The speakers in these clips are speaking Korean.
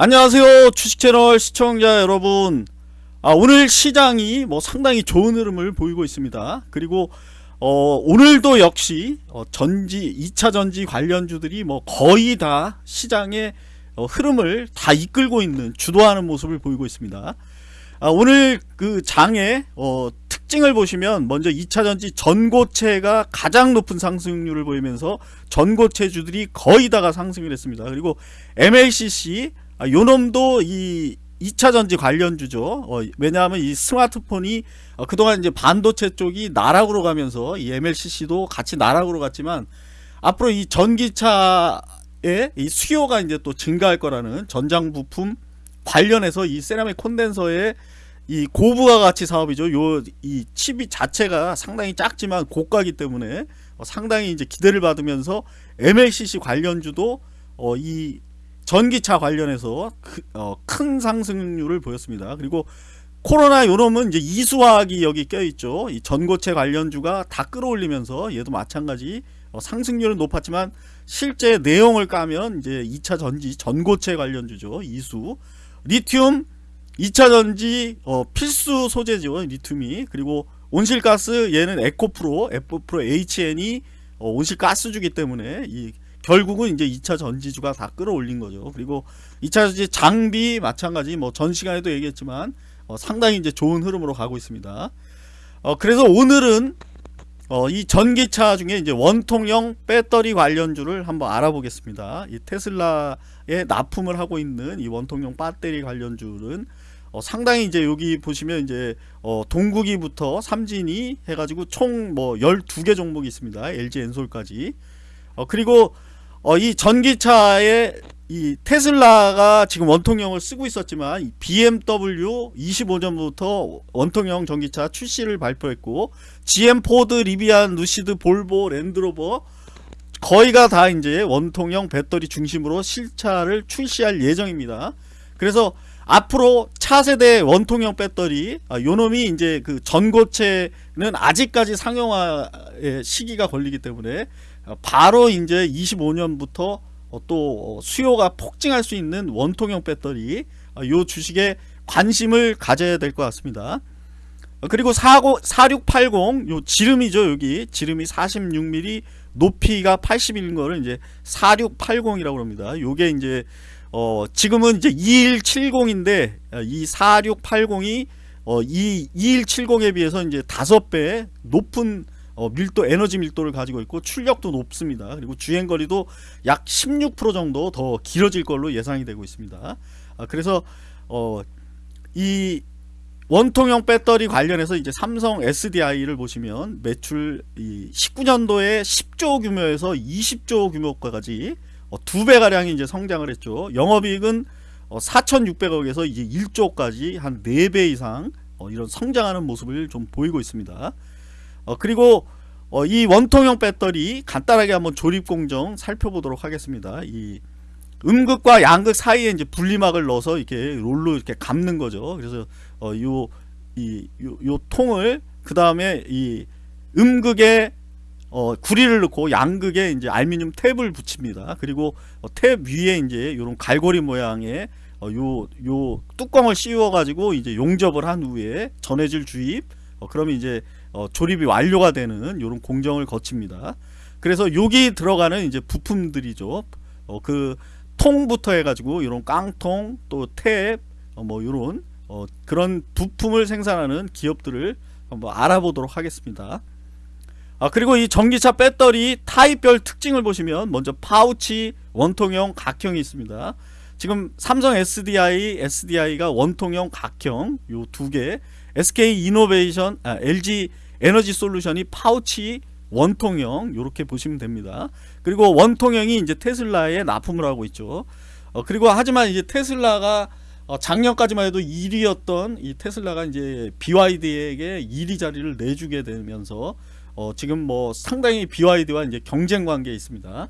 안녕하세요 주식채널 시청자 여러분. 아, 오늘 시장이 뭐 상당히 좋은 흐름을 보이고 있습니다. 그리고 어, 오늘도 역시 어, 전지 2차 전지 관련주들이 뭐 거의 다 시장의 어, 흐름을 다 이끌고 있는 주도하는 모습을 보이고 있습니다. 아, 오늘 그 장의 어, 특징을 보시면 먼저 2차 전지 전고체가 가장 높은 상승률을 보이면서 전고체주들이 거의 다가 상승을 했습니다. 그리고 MLCC 아, 요놈도 이 2차 전지 관련주죠. 어, 왜냐하면 이 스마트폰이 어, 그동안 이제 반도체 쪽이 나락으로 가면서 이 MLCC도 같이 나락으로 갔지만 앞으로 이 전기차의 이 수요가 이제 또 증가할 거라는 전장 부품 관련해서 이 세라믹 콘덴서의 이 고부가 가치 사업이죠. 요 이 칩이 자체가 상당히 작지만 고가기 때문에 어, 상당히 이제 기대를 받으면서 MLCC 관련주도 어, 이 전기차 관련해서 그, 어, 큰 상승률을 보였습니다. 그리고 코로나 요놈은 이제 이수화학이 여기 껴있죠. 이 전고체 관련주가 다 끌어올리면서 얘도 마찬가지 어, 상승률은 높았지만 실제 내용을 까면 이제 2차 전지 전고체 관련주죠. 이수 리튬 2차 전지 어, 필수 소재죠. 리튬이 그리고 온실가스 얘는 에코프로 에코프로 HN이 어, 온실가스주기 때문에 이 결국은 이제 2차 전지주가 다 끌어올린 거죠. 그리고 2차 전지 장비 마찬가지 뭐 전 시간에도 얘기했지만 어, 상당히 이제 좋은 흐름으로 가고 있습니다. 어, 그래서 오늘은 어, 이 전기차 중에 이제 원통형 배터리 관련주를 한번 알아보겠습니다. 이 테슬라에 납품을 하고 있는 이 원통형 배터리 관련주는 어, 상당히 이제 여기 보시면 이제 어, 동국이부터 삼진이 해가지고 총 뭐 12개 종목이 있습니다. LG 엔솔까지. 어, 그리고 어, 이 전기차에 이 테슬라가 지금 원통형을 쓰고 있었지만 BMW 25년부터 원통형 전기차 출시를 발표했고 GM, 포드, 리비안, 루시드, 볼보, 랜드로버 거의가 다 이제 원통형 배터리 중심으로 실차를 출시할 예정입니다. 그래서 앞으로 차세대 원통형 배터리 아, 요놈이 이제 그 전고체는 아직까지 상용화의 시기가 걸리기 때문에 어, 바로 이제 25년부터 어, 또 수요가 폭증할 수 있는 원통형 배터리 어, 요 주식에 관심을 가져야 될 것 같습니다. 그리고 4680 요 지름이죠 여기 지름이 46mm 높이가 80인 거를 이제 4680이라고 합니다. 요게 이제 어 지금은 이제 2170인데 이 4680이 어 이 2170에 비해서 이제 5배 높은 어, 밀도 에너지 밀도를 가지고 있고 출력도 높습니다. 그리고 주행 거리도 약 16% 정도 더 길어질 걸로 예상이 되고 있습니다. 아, 그래서 어, 이 원통형 배터리 관련해서 이제 삼성 SDI를 보시면 매출 이 19년도에 10조 규모에서 20조 규모까지 어, 두배 가량이 이제 성장을 했죠. 영업이익은 어, 4,600억에서 이제 1조까지 한 4배 이상 어, 이런 성장하는 모습을 좀 보이고 있습니다. 어, 그리고 어, 이 원통형 배터리 간단하게 한번 조립 공정 살펴보도록 하겠습니다. 이 음극과 양극 사이에 이제 분리막을 넣어서 이렇게 롤로 이렇게 감는 거죠. 그래서 어, 요, 이, 요, 요 통을 그 다음에 이 음극에 어, 구리를 넣고 양극에 이제 알루미늄 탭을 붙입니다. 그리고 어, 탭 위에 이제 이런 갈고리 모양의 어, 요, 요 뚜껑을 씌워 가지고 이제 용접을 한 후에 전해질 주입 어, 그러면 이제 어, 조립이 완료가 되는 이런 공정을 거칩니다. 그래서 여기 들어가는 이제 부품들이죠. 어, 그 통부터 해가지고 이런 깡통 또 탭, 어, 뭐 이런 어, 그런 부품을 생산하는 기업들을 한번 알아보도록 하겠습니다. 아 그리고 이 전기차 배터리 타입별 특징을 보시면 먼저 파우치 원통형 각형이 있습니다. 지금 삼성 SDI, SDI가 원통형 각형 요 두 개 SK 이노베이션, 아, LG 에너지 솔루션이 파우치 원통형 이렇게 보시면 됩니다. 그리고 원통형이 이제 테슬라에 납품을 하고 있죠. 어, 그리고 하지만 이제 테슬라가 어, 작년까지만 해도 1위였던 이 테슬라가 이제 BYD에게 1위 자리를 내주게 되면서 어, 지금 뭐 상당히 BYD와 이제 경쟁 관계에 있습니다.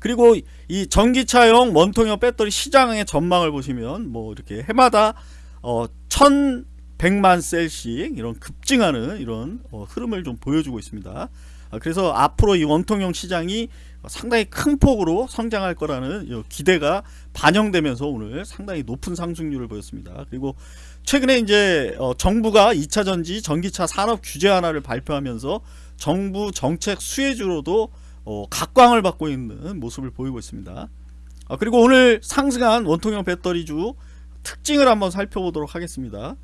그리고 이 전기차용 원통형 배터리 시장의 전망을 보시면 뭐 이렇게 해마다 어, 1,100만 셀씩 이런 급증하는 이런 어, 흐름을 좀 보여주고 있습니다. 아, 그래서 앞으로 이 원통형 시장이 상당히 큰 폭으로 성장할 거라는 요 기대가 반영되면서 오늘 상당히 높은 상승률을 보였습니다. 그리고 최근에 이제 어, 정부가 2차 전지 전기차 산업 규제 하나를 발표하면서 정부 정책 수혜주로도 어, 각광을 받고 있는 모습을 보이고 있습니다. 아, 그리고 오늘 상승한 원통형 배터리주 특징을 한번 살펴보도록 하겠습니다.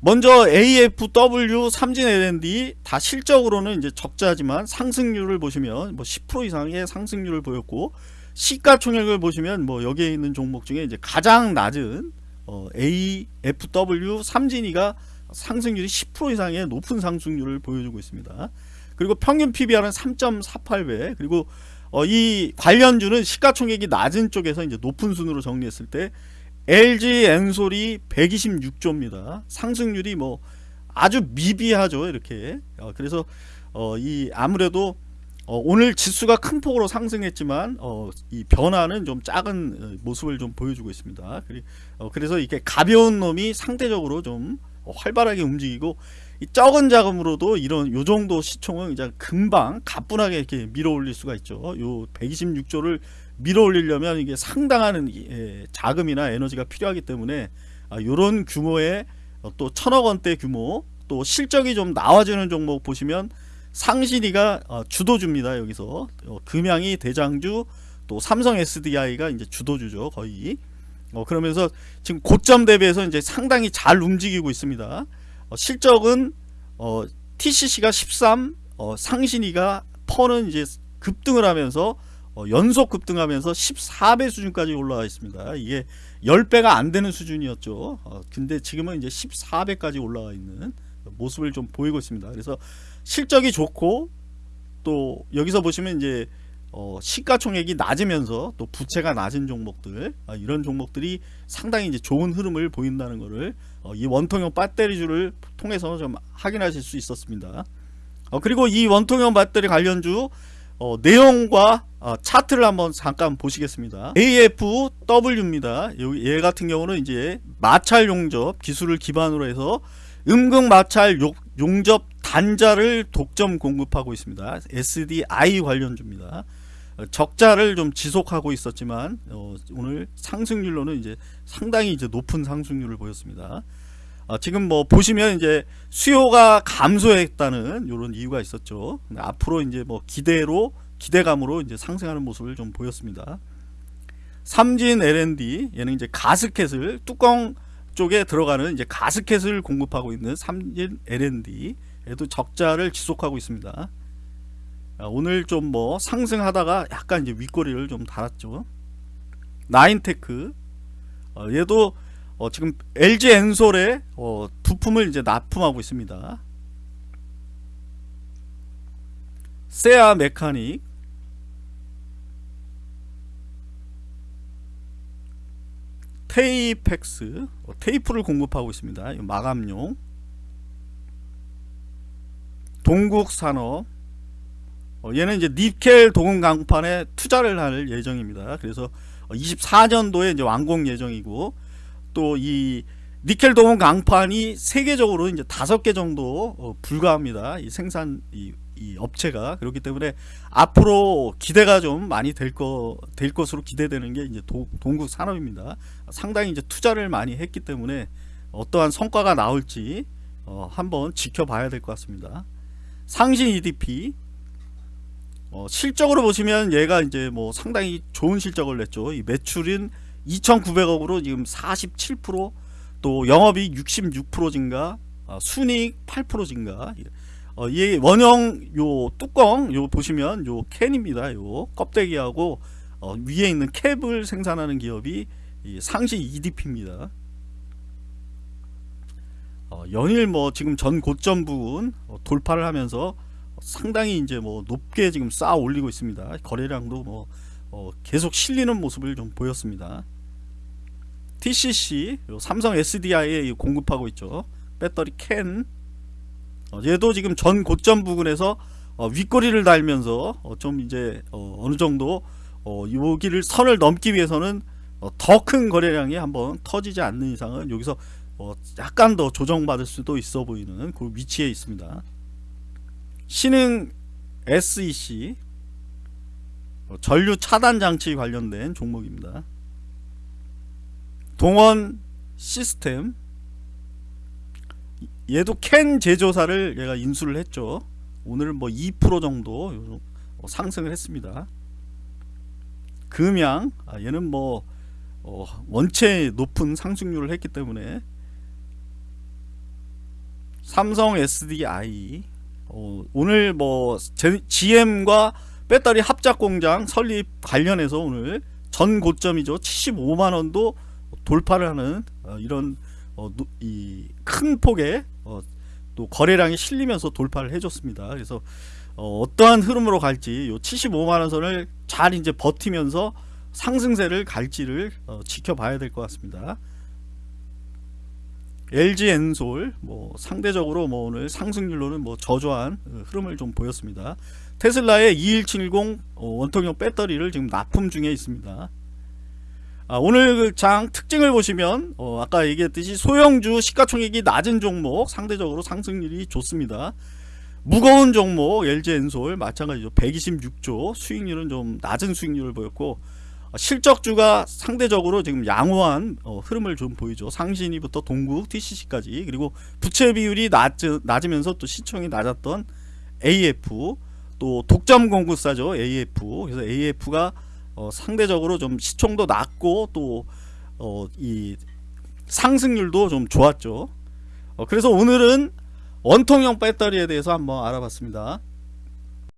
먼저 AFW, 삼진 L&D 다 실적으로는 이제 적자지만 상승률을 보시면 뭐 10% 이상의 상승률을 보였고 시가총액을 보시면 뭐 여기에 있는 종목 중에 이제 가장 낮은 어, AFW 삼진이가 상승률이 10% 이상의 높은 상승률을 보여주고 있습니다. 그리고 평균 PBR은 3.48배 그리고 어, 이 관련주는 시가총액이 낮은 쪽에서 이제 높은 순으로 정리했을 때 LG 엔솔이 126조입니다. 상승률이 뭐 아주 미비하죠. 이렇게. 어, 그래서 어, 이 아무래도 어, 오늘 지수가 큰 폭으로 상승했지만 어, 이 변화는 좀 작은 어, 모습을 좀 보여주고 있습니다. 그리, 어, 그래서 이게 가벼운 놈이 상대적으로 좀 활발하게 움직이고 이 적은 자금으로도 이런 요 정도 시총은 이제 금방 가뿐하게 이렇게 밀어 올릴 수가 있죠. 요 126조를 밀어 올리려면 이게 상당한 예, 자금이나 에너지가 필요하기 때문에 아, 규모의 어, 또 천억 원대 규모 또 실적이 좀 나와주는 종목 보시면 상신이가 어, 주도주입니다. 여기서 어, 금양이 대장주 또 삼성 SDI가 이제 주도주죠 거의 어, 그러면서 지금 고점 대비해서 이제 상당히 잘 움직이고 있습니다. 어, 실적은 어, TCC가 13, 어, 상신이가 퍼는 이제 급등을 하면서 어, 연속 급등하면서 14배 수준까지 올라와 있습니다. 이게 10배가 안 되는 수준이었죠. 어, 근데 지금은 이제 14배까지 올라와 있는 모습을 좀 보이고 있습니다. 그래서 실적이 좋고 또 여기서 보시면 이제 어, 시가총액이 낮으면서 또 부채가 낮은 종목들 아, 이런 종목들이 상당히 이제 좋은 흐름을 보인다는 것을 어, 이 원통형 배터리주를 통해서 좀 확인하실 수 있었습니다. 어, 그리고 이 원통형 배터리 관련주 어, 내용과 어, 차트를 한번 잠깐 보시겠습니다. AFW입니다. 얘 같은 경우는 이제 마찰 용접 기술을 기반으로 해서 음극 마찰 용접 단자를 독점 공급하고 있습니다. SDI 관련주입니다. 적자를 좀 지속하고 있었지만 어, 오늘 상승률로는 이제 상당히 이제 높은 상승률을 보였습니다. 어, 지금 뭐 보시면 이제 수요가 감소했다는 이런 이유가 있었죠. 앞으로 이제 뭐 기대로 기대감으로 이제 상승하는 모습을 좀 보였습니다. 삼진 L&D 얘는 이제 가스켓을 뚜껑 쪽에 들어가는 이제 가스켓을 공급하고 있는 삼진 L&D 에도 적자를 지속하고 있습니다. 아, 오늘 좀 뭐 상승하다가 약간 이제 윗꼬리를 좀 달았죠. 나인테크 어, 얘도 어, 지금 LG 엔솔에 어, 부품을 이제 납품하고 있습니다. 세아 메카닉 테이펙스 어, 테이프를 공급하고 있습니다. 마감용 동국산업 어, 얘는 이제 니켈 동은 강판에 투자를 할 예정입니다. 그래서 24년도에 이제 완공 예정이고 또 이 니켈 동은 강판이 세계적으로 이제 다섯 개 정도 어, 불과합니다. 이 생산 이, 이, 업체가 그렇기 때문에 앞으로 기대가 좀 많이 될 거 될 것으로 기대되는 게 이제 도, 동국 산업입니다. 상당히 이제 투자를 많이 했기 때문에 어떠한 성과가 나올지 어, 한번 지켜봐야 될 것 같습니다. 상신 EDP 어, 실적으로 보시면 얘가 이제 뭐 상당히 좋은 실적을 냈죠. 이 매출인 2,900억으로 지금 47%또 영업이익 66% 증가, 어, 순이익 8% 증가. 어, 이 원형 요 뚜껑 요 보시면 요 캔입니다. 요 껍데기하고 어, 위에 있는 캡을 생산하는 기업이 상시 EDP입니다. 어, 연일 뭐 지금 전 고점 부분 어, 돌파를 하면서 상당히 이제 뭐 높게 지금 쌓아 올리고 있습니다. 거래량도 뭐 어, 계속 실리는 모습을 좀 보였습니다. TCC 삼성 SDI에 공급하고 있죠. 배터리 캔 어, 얘도 지금 전 고점 부근에서 어, 윗꼬리를 달면서 어, 좀 이제 어, 느 정도 어, 여기를 선을 넘기 위해서는 어, 더큰 거래량이 한번 터지지 않는 이상은 여기서 어, 약간 더 조정받을 수도 있어 보이는 그 위치에 있습니다. 신흥 SEC 어, 전류 차단 장치 관련된 종목입니다. 동원 시스템 얘도 캔 제조사를 얘가 인수를 했죠. 오늘 뭐 2% 정도 요- 어, 상승을 했습니다. 금양 아, 얘는 뭐 어, 원체 높은 상승률을 했기 때문에 삼성 SDI 어, 오늘 뭐 제- GM과 배터리 합작 공장 설립 관련해서 오늘 전 고점이죠 75만 원도 돌파를 하는 어, 이런 이큰 폭의 어, 또 거래량이 실리면서 돌파를 해줬습니다. 그래서 어, 어떠한 흐름으로 갈지 요 75만 원 선을 잘 이제 버티면서 상승세를 갈지를 어, 지켜봐야 될 것 같습니다. LG 엔솔 뭐 상대적으로 뭐 오늘 상승률로는 뭐 저조한 어, 흐름을 좀 보였습니다. 테슬라의 2170 어, 원통형 배터리를 지금 납품 중에 있습니다. 아, 오늘 그장 특징을 보시면 어, 아까 얘기했듯이 소형주 시가총액이 낮은 종목 상대적으로 상승률이 좋습니다. 무거운 종목 LG 엔솔 마찬가지죠. 126조 수익률은 좀 낮은 수익률을 보였고 어, 실적주가 상대적으로 지금 양호한 어, 흐름을 좀 보이죠. 상신이부터 동국, TCC까지 그리고 부채 비율이 낮, 낮으면서 또 시총이 낮았던 AF 또 독점 공급사죠 AF 그래서 AF가 어, 상대적으로 좀 시총도 낮고 또 어, 이 상승률도 좀 좋았죠. 어, 그래서 오늘은 원통형 배터리에 대해서 한번 알아봤습니다.